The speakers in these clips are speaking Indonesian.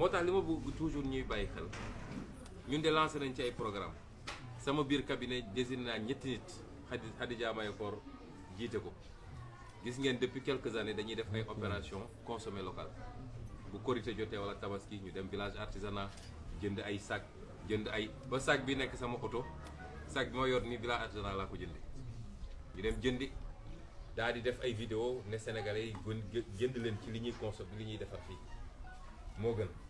moo tax li ma bëgg toujours ñuy bàyyi xel ñun de lancé nañ ci ay programme. Sama biir cabinet désigné naa ñetti nit Khady Khadija Mahécor jiite ko. Gis ngeen depuis quelques années dañuy def ay opération consommé local. Bu korité jotee wala tabaski ñu dem village artisanat jënd ay sac jënd ay ba sac bi nekk sama oto sac bi ma yor ni village artisanat laa ko jëndi ñu dem jëndi daal di def ay vidéo ne sénégalais yi gën leen ci li ñuy consommé gën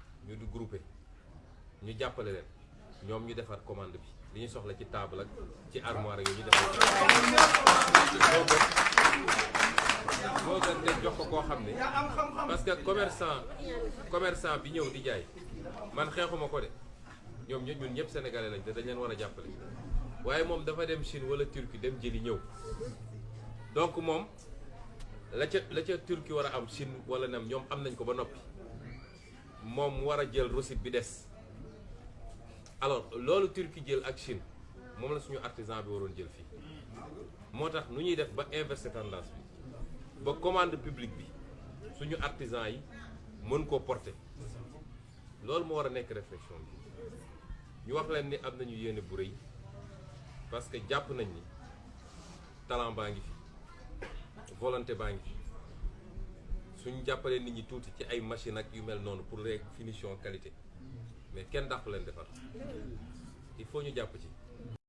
ñu du groupé ñu jàppale leen. Ñoom ñu defar commande bi. Li ñu soxla ci table ak ci armoire yooyu ñu defar moo gën de jox ko koo xam parce que commerçant commerçant bi ñëw di jaay man xeexuma ko de. Ñoom ñun ñun ñëpp sénégalais lañ te dañ leen war a jàppale. Waaye moom dafa dem Chine wala Turquie dem jëli ñëw. Donc moom la ca la ca Turquie war a am Chine wala nam ñoom am nañ ko ba noppi moom war a jël recette bi des. Alors loolu Turquie jël ak Chine moom la suñu artisan bi waroon jël fii. Moo tax nu ñuy def ba inverser tendance bi ba commande publique bi suñu artisan yi mën koo porter. Loolu moo war réflexion bi. Ñu wax leen ni am nañu bu parce que nañ ni talent fi volonté suñu jàppalee nit ñi tuuti ci ay machine ak yu mel noonu pour les finition qualité. Mais kenn dàqu leen defar. Il faut ñu jàpp ci.